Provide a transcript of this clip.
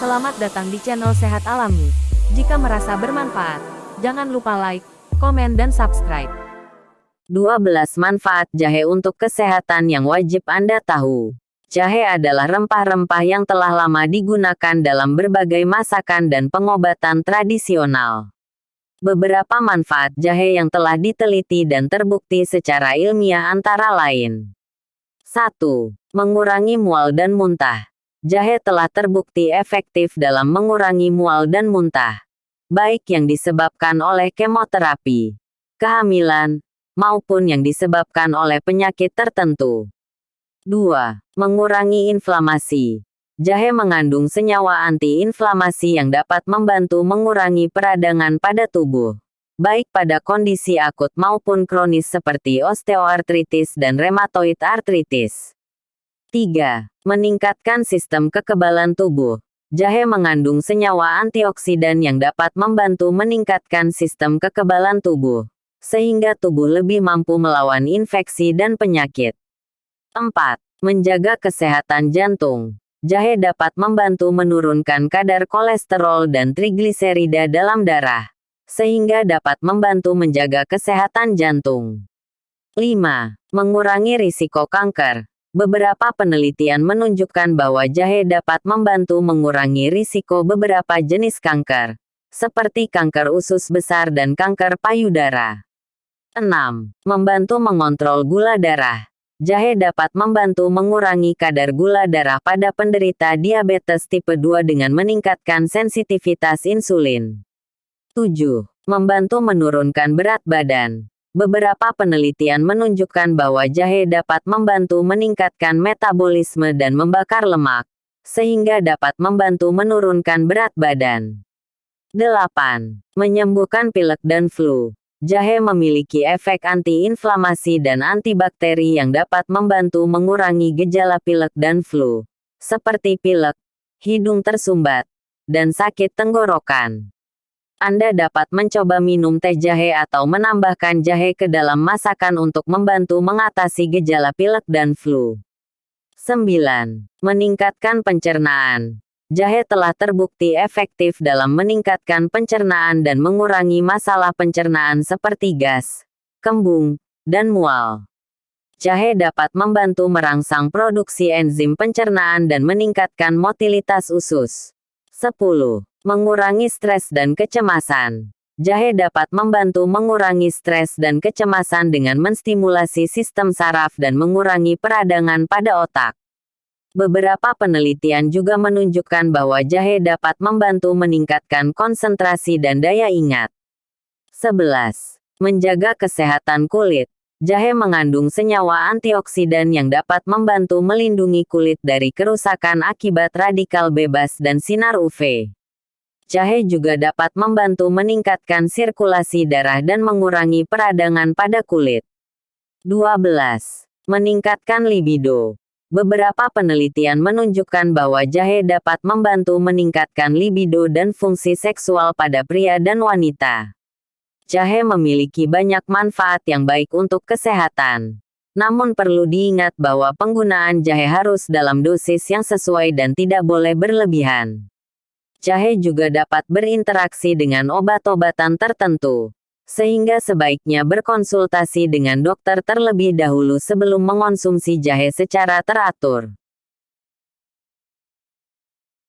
Selamat datang di channel Sehat Alami. Jika merasa bermanfaat, jangan lupa like, komen dan subscribe. 12 manfaat jahe untuk kesehatan yang wajib Anda tahu. Jahe adalah rempah-rempah yang telah lama digunakan dalam berbagai masakan dan pengobatan tradisional. Beberapa manfaat jahe yang telah diteliti dan terbukti secara ilmiah antara lain. 1. Mengurangi mual dan muntah. Jahe telah terbukti efektif dalam mengurangi mual dan muntah, baik yang disebabkan oleh kemoterapi, kehamilan, maupun yang disebabkan oleh penyakit tertentu. 2. Mengurangi inflamasi. Jahe mengandung senyawa antiinflamasi yang dapat membantu mengurangi peradangan pada tubuh, baik pada kondisi akut maupun kronis seperti osteoartritis dan rheumatoid arthritis. 3. Meningkatkan sistem kekebalan tubuh. Jahe mengandung senyawa antioksidan yang dapat membantu meningkatkan sistem kekebalan tubuh, sehingga tubuh lebih mampu melawan infeksi dan penyakit. 4. Menjaga kesehatan jantung. Jahe dapat membantu menurunkan kadar kolesterol dan trigliserida dalam darah, sehingga dapat membantu menjaga kesehatan jantung. 5. Mengurangi risiko kanker. Beberapa penelitian menunjukkan bahwa jahe dapat membantu mengurangi risiko beberapa jenis kanker, seperti kanker usus besar dan kanker payudara. 6. Membantu mengontrol gula darah. Jahe dapat membantu mengurangi kadar gula darah pada penderita diabetes tipe 2 dengan meningkatkan sensitivitas insulin. 7. Membantu menurunkan berat badan. Beberapa penelitian menunjukkan bahwa jahe dapat membantu meningkatkan metabolisme dan membakar lemak, sehingga dapat membantu menurunkan berat badan. 8. Menyembuhkan pilek dan flu. Jahe memiliki efek antiinflamasi dan antibakteri yang dapat membantu mengurangi gejala pilek dan flu, seperti pilek, hidung tersumbat, dan sakit tenggorokan. Anda dapat mencoba minum teh jahe atau menambahkan jahe ke dalam masakan untuk membantu mengatasi gejala pilek dan flu. 9. Meningkatkan pencernaan. Jahe telah terbukti efektif dalam meningkatkan pencernaan dan mengurangi masalah pencernaan seperti gas, kembung, dan mual. Jahe dapat membantu merangsang produksi enzim pencernaan dan meningkatkan motilitas usus. 10. Mengurangi stres dan kecemasan. Jahe dapat membantu mengurangi stres dan kecemasan dengan menstimulasi sistem saraf dan mengurangi peradangan pada otak. Beberapa penelitian juga menunjukkan bahwa jahe dapat membantu meningkatkan konsentrasi dan daya ingat. 11. Menjaga kesehatan kulit. Jahe mengandung senyawa antioksidan yang dapat membantu melindungi kulit dari kerusakan akibat radikal bebas dan sinar UV. Jahe juga dapat membantu meningkatkan sirkulasi darah dan mengurangi peradangan pada kulit. 12. Meningkatkan libido. Beberapa penelitian menunjukkan bahwa jahe dapat membantu meningkatkan libido dan fungsi seksual pada pria dan wanita. Jahe memiliki banyak manfaat yang baik untuk kesehatan. Namun perlu diingat bahwa penggunaan jahe harus dalam dosis yang sesuai dan tidak boleh berlebihan. Jahe juga dapat berinteraksi dengan obat-obatan tertentu sehingga sebaiknya berkonsultasi dengan dokter terlebih dahulu sebelum mengonsumsi jahe secara teratur.